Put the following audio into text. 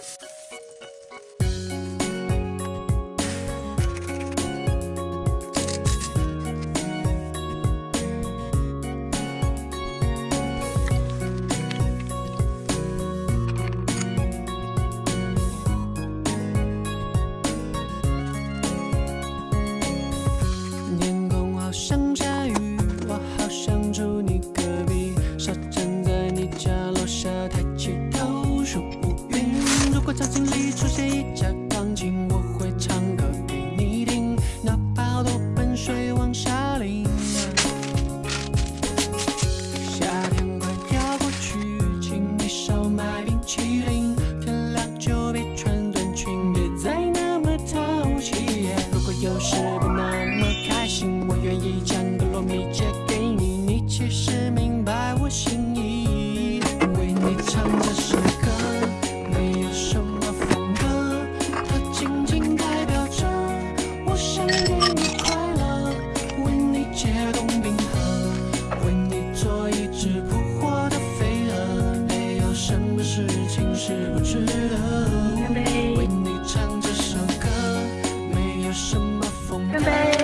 天大厅里出现一架钢琴，我会唱歌给你听，哪怕好多盆水往下淋。夏天快要过去，请你少买冰淇淋，天亮就别穿短裙，别再那么淘气。如果有时不是扑火的飞蛾没有什么事情是不值得为你唱这首歌没有什么风格